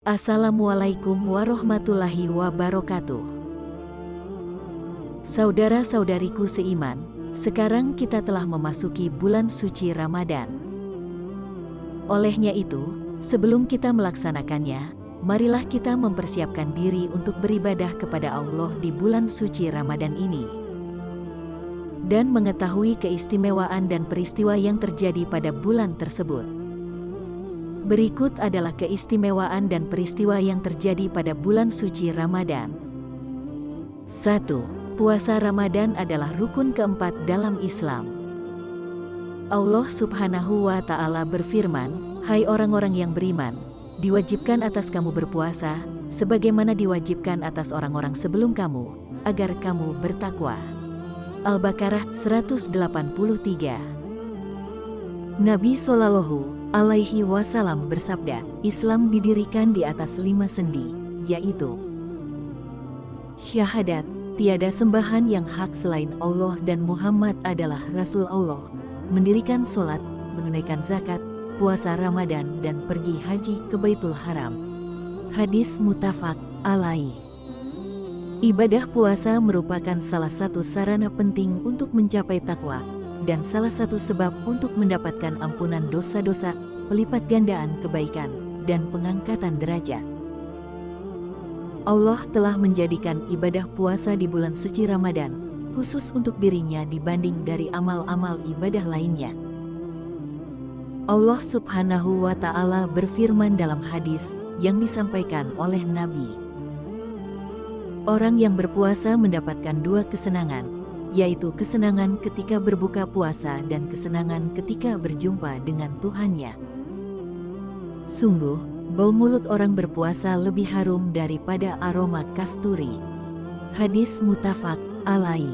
Assalamualaikum warahmatullahi wabarakatuh. Saudara-saudariku seiman, sekarang kita telah memasuki bulan suci Ramadan. Olehnya itu, sebelum kita melaksanakannya, marilah kita mempersiapkan diri untuk beribadah kepada Allah di bulan suci Ramadan ini. Dan mengetahui keistimewaan dan peristiwa yang terjadi pada bulan tersebut. Berikut adalah keistimewaan dan peristiwa yang terjadi pada bulan suci Ramadan. 1. Puasa Ramadan adalah rukun keempat dalam Islam. Allah subhanahu wa ta'ala berfirman, Hai orang-orang yang beriman, diwajibkan atas kamu berpuasa, sebagaimana diwajibkan atas orang-orang sebelum kamu, agar kamu bertakwa. Al-Baqarah 183 Nabi Sallallahu alaihi wasallam bersabda, Islam didirikan di atas lima sendi, yaitu Syahadat, tiada sembahan yang hak selain Allah dan Muhammad adalah Rasul Allah, mendirikan sholat, menunaikan zakat, puasa Ramadan dan pergi haji ke Baitul Haram. Hadis mutafak alaih. Ibadah puasa merupakan salah satu sarana penting untuk mencapai takwa, dan salah satu sebab untuk mendapatkan ampunan dosa-dosa, pelipat gandaan kebaikan, dan pengangkatan derajat. Allah telah menjadikan ibadah puasa di bulan suci Ramadan, khusus untuk dirinya dibanding dari amal-amal ibadah lainnya. Allah subhanahu wa ta'ala berfirman dalam hadis yang disampaikan oleh Nabi. Orang yang berpuasa mendapatkan dua kesenangan, yaitu kesenangan ketika berbuka puasa dan kesenangan ketika berjumpa dengan Tuhannya. Sungguh, bau mulut orang berpuasa lebih harum daripada aroma kasturi. Hadis mutafak alai.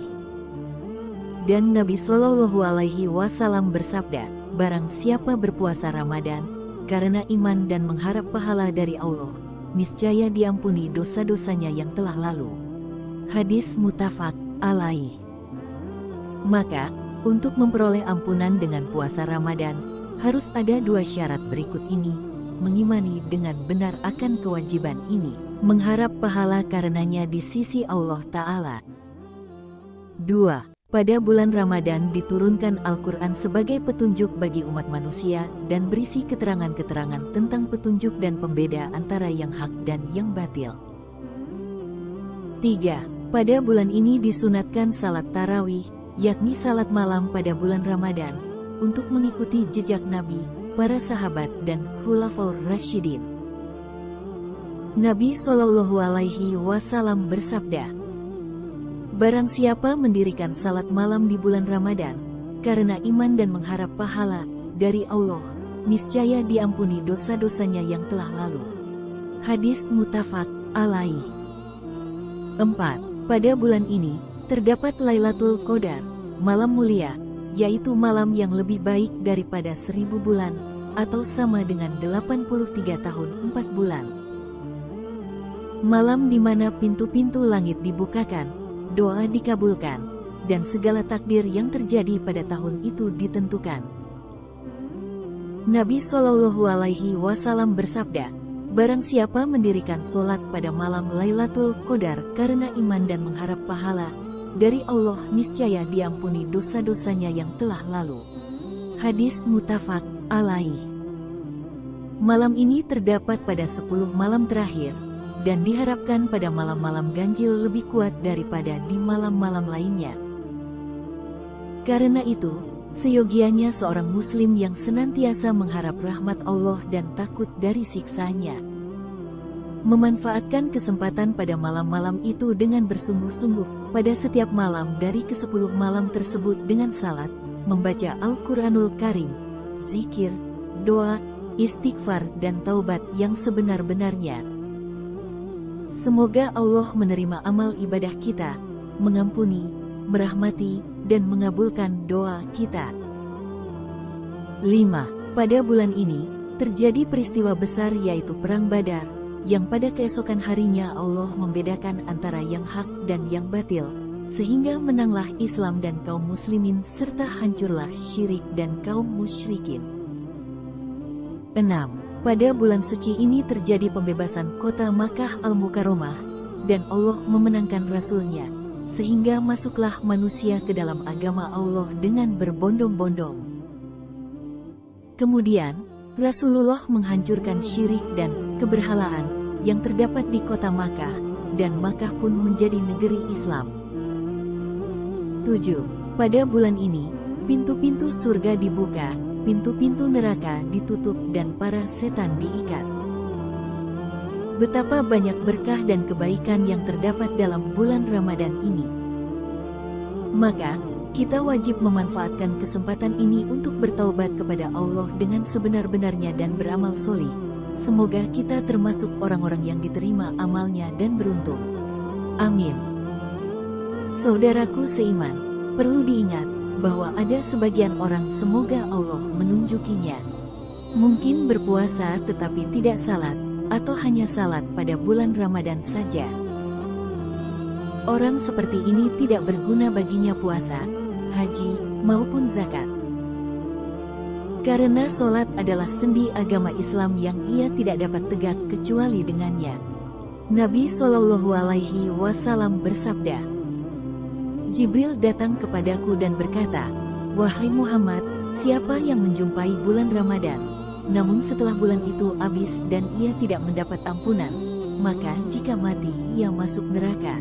Dan Nabi Shallallahu Alaihi Wasallam bersabda, barang siapa berpuasa Ramadan, karena iman dan mengharap pahala dari Allah, niscaya diampuni dosa-dosanya yang telah lalu. Hadis mutafak alai. Maka, untuk memperoleh ampunan dengan puasa Ramadan, harus ada dua syarat berikut ini, mengimani dengan benar akan kewajiban ini, mengharap pahala karenanya di sisi Allah Ta'ala. 2. Pada bulan Ramadan diturunkan Al-Quran sebagai petunjuk bagi umat manusia dan berisi keterangan-keterangan tentang petunjuk dan pembeda antara yang hak dan yang batil. 3. Pada bulan ini disunatkan salat tarawih, yakni salat malam pada bulan Ramadan, untuk mengikuti jejak Nabi, para sahabat dan khulafaur Rashidin. Nabi Shallallahu Alaihi Wasallam bersabda, Barang siapa mendirikan salat malam di bulan Ramadan, karena iman dan mengharap pahala dari Allah, niscaya diampuni dosa-dosanya yang telah lalu. Hadis mutafak alaih. 4. Pada bulan ini, terdapat Lailatul Qadar, malam mulia, yaitu malam yang lebih baik daripada seribu bulan, atau sama dengan 83 tahun 4 bulan. Malam di mana pintu-pintu langit dibukakan, doa dikabulkan, dan segala takdir yang terjadi pada tahun itu ditentukan. Nabi Shallallahu Alaihi Wasallam bersabda, Barang siapa mendirikan solat pada malam Lailatul Qadar karena iman dan mengharap pahala, dari Allah niscaya diampuni dosa-dosanya yang telah lalu. Hadis mutafak alaih. Malam ini terdapat pada 10 malam terakhir, dan diharapkan pada malam-malam ganjil lebih kuat daripada di malam-malam lainnya. Karena itu, seyogianya seorang muslim yang senantiasa mengharap rahmat Allah dan takut dari siksanya memanfaatkan kesempatan pada malam-malam itu dengan bersungguh-sungguh pada setiap malam dari ke-10 malam tersebut dengan salat, membaca Al-Quranul Karim, zikir, doa, istighfar dan taubat yang sebenar-benarnya. Semoga Allah menerima amal ibadah kita, mengampuni, merahmati, dan mengabulkan doa kita. 5. Pada bulan ini, terjadi peristiwa besar yaitu Perang Badar, yang pada keesokan harinya Allah membedakan antara yang hak dan yang batil, sehingga menanglah Islam dan kaum muslimin serta hancurlah syirik dan kaum musyrikin. 6. Pada bulan suci ini terjadi pembebasan kota Makkah Al-Mukarramah, dan Allah memenangkan Rasulnya, sehingga masuklah manusia ke dalam agama Allah dengan berbondong-bondong. Kemudian, Rasulullah menghancurkan syirik dan keberhalaan yang terdapat di kota Makkah, dan Makkah pun menjadi negeri Islam. 7. Pada bulan ini, pintu-pintu surga dibuka, pintu-pintu neraka ditutup dan para setan diikat. Betapa banyak berkah dan kebaikan yang terdapat dalam bulan Ramadan ini. Maka, kita wajib memanfaatkan kesempatan ini untuk bertaubat kepada Allah dengan sebenar-benarnya dan beramal solih. Semoga kita termasuk orang-orang yang diterima amalnya dan beruntung. Amin. Saudaraku seiman, perlu diingat, bahwa ada sebagian orang semoga Allah menunjukinya. Mungkin berpuasa tetapi tidak salat, atau hanya salat pada bulan Ramadan saja. Orang seperti ini tidak berguna baginya puasa, haji, maupun zakat. Karena solat adalah sendi agama Islam yang ia tidak dapat tegak kecuali dengannya. Nabi Shallallahu Alaihi Wasallam bersabda, Jibril datang kepadaku dan berkata, Wahai Muhammad, siapa yang menjumpai bulan Ramadan? Namun setelah bulan itu habis dan ia tidak mendapat ampunan, maka jika mati ia masuk neraka.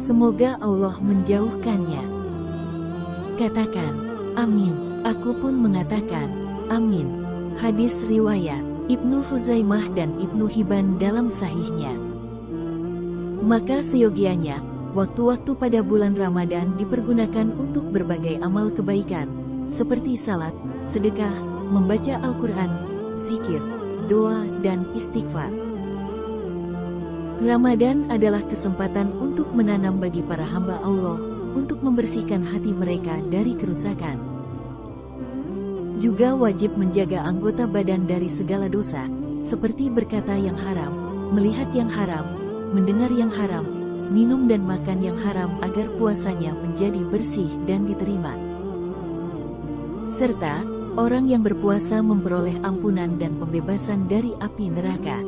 Semoga Allah menjauhkannya. Katakan, amin. Aku pun mengatakan, amin. Hadis riwayat Ibnu Huzaimah dan Ibnu Hibban dalam sahihnya. Maka seyogianya, Waktu-waktu pada bulan Ramadan dipergunakan untuk berbagai amal kebaikan, seperti salat, sedekah, membaca Al-Quran, zikir, doa, dan istighfar. Ramadan adalah kesempatan untuk menanam bagi para hamba Allah, untuk membersihkan hati mereka dari kerusakan. Juga wajib menjaga anggota badan dari segala dosa, seperti berkata yang haram, melihat yang haram, mendengar yang haram, minum dan makan yang haram agar puasanya menjadi bersih dan diterima. Serta, orang yang berpuasa memperoleh ampunan dan pembebasan dari api neraka.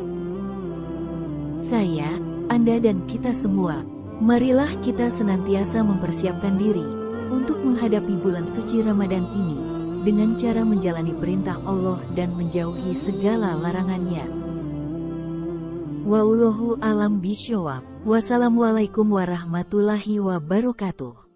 Saya, Anda dan kita semua, marilah kita senantiasa mempersiapkan diri untuk menghadapi bulan suci Ramadan ini dengan cara menjalani perintah Allah dan menjauhi segala larangannya. Wallahu alam bisyawab. Wassalamualaikum warahmatullahi wabarakatuh.